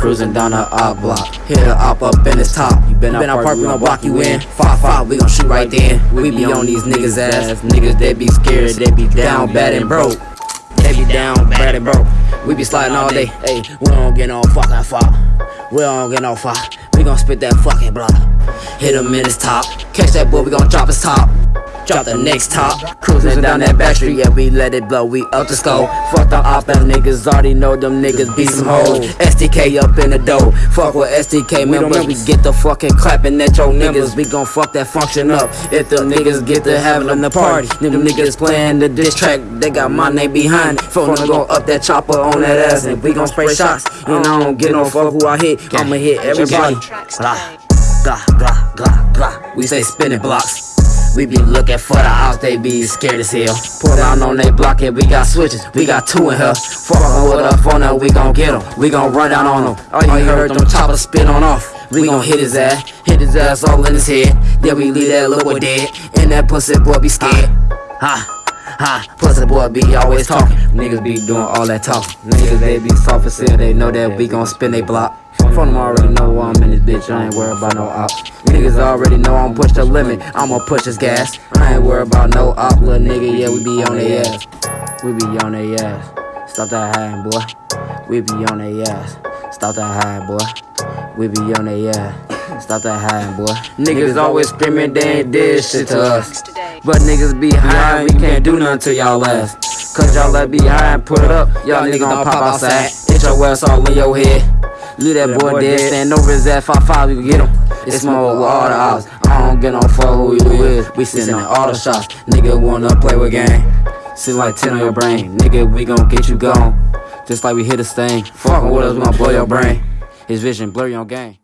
cruising down the op block. Hit a op up in his top. You been out park, we gon' block you in. Five five, we gon' shoot right then. We be on these niggas ass. Niggas they be scared, they be down bad and broke. They be down bad and broke. We be sliding all day. Hey, we don't get no fucking fuck. We don't get no fuck. We gon' spit that fucking block. Hit him in his top. Catch that boy, we gon' drop his top. Drop the next top, cruising down that back street, yeah, we let it blow, we up the score. Fuck the op, them niggas already know them niggas be some hoes. STK up in the dough, fuck with STK members, we get the fucking clapping at your niggas, we gon' fuck that function up. If the niggas get to having the party, them niggas playing the diss track, they got my name behind it. Phone gon' up that chopper on that ass, and we gon' spray shots. And I don't get no fuck who I hit, I'ma hit everybody. Blah, blah, blah, blah, blah. We say spinning blocks. We be looking for the outs, they be scared as hell. Pull down on they block and we got switches, we got two in here. Fuckin' with a phone up, we gon' get get 'em, we gon' run down on 'em. All you heard them choppers spit on off. We gon' hit his ass, hit his ass all in his head. Then we leave that little boy dead, and that pussy boy be scared. Uh, Ha. Ha, pussy boy be always talking. Niggas be doing all that talking. Niggas they be soft as hell, they know that we gon' spin they block. From them already know I'm in this bitch, I ain't worried about no op. Niggas already know I'm push the limit, I'ma push this gas. I ain't worried about no op, little nigga, yeah, we be on their ass. We be on their ass. Stop that hiding, boy. We be on their ass. Stop that hiding, boy. We be on their ass. Stop that hiding, boy. Niggas always screaming they ain't did shit to us. But niggas be high, we can't do nothing to y'all ass. Cause y'all let be high and put it up, y'all niggas gon' pop outside. Hit your ass all in your head. Leave that boy dead, stand over his ass, 5-5, we get him. It's more with all the odds. I don't get no fuck who you is. We sending all the shots. Nigga wanna play with game. Sit like 10 on your brain. Nigga, we gon' get you gone. Just like we hit a stain. Fuckin' with us, we gon' blow your brain. His vision blur your game.